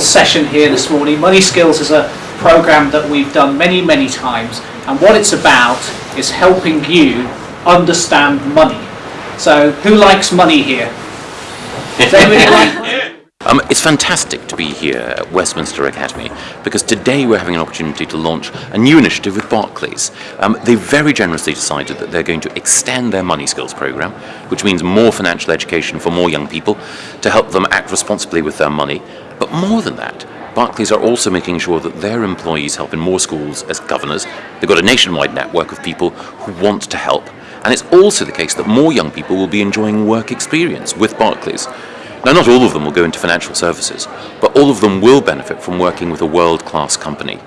session here this morning. Money Skills is a program that we've done many, many times, and what it's about is helping you understand money. So, who likes money here? Like money? Um, it's fantastic to be here at Westminster Academy because today we're having an opportunity to launch a new initiative with Barclays. Um, they very generously decided that they're going to extend their Money Skills program, which means more financial education for more young people to help them act responsibly with their money. But more than that, Barclays are also making sure that their employees help in more schools as governors. They've got a nationwide network of people who want to help. And it's also the case that more young people will be enjoying work experience with Barclays. Now, not all of them will go into financial services, but all of them will benefit from working with a world-class company.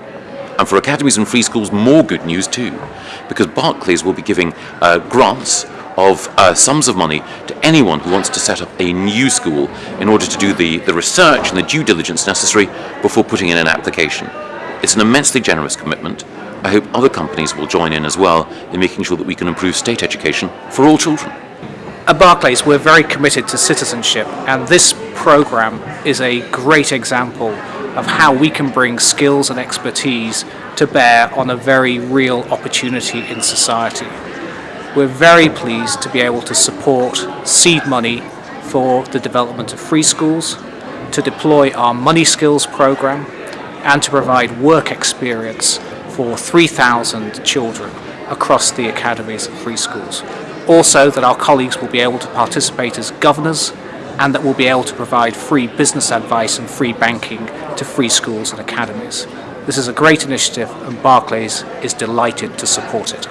And for academies and free schools, more good news too, because Barclays will be giving uh, grants of uh, sums of money to anyone who wants to set up a new school in order to do the, the research and the due diligence necessary before putting in an application. It's an immensely generous commitment. I hope other companies will join in as well in making sure that we can improve state education for all children. At Barclays, we're very committed to citizenship, and this program is a great example of how we can bring skills and expertise to bear on a very real opportunity in society. We're very pleased to be able to support seed money for the development of free schools, to deploy our Money Skills program, and to provide work experience for 3,000 children across the academies of free schools. Also that our colleagues will be able to participate as governors and that we'll be able to provide free business advice and free banking to free schools and academies. This is a great initiative and Barclays is delighted to support it.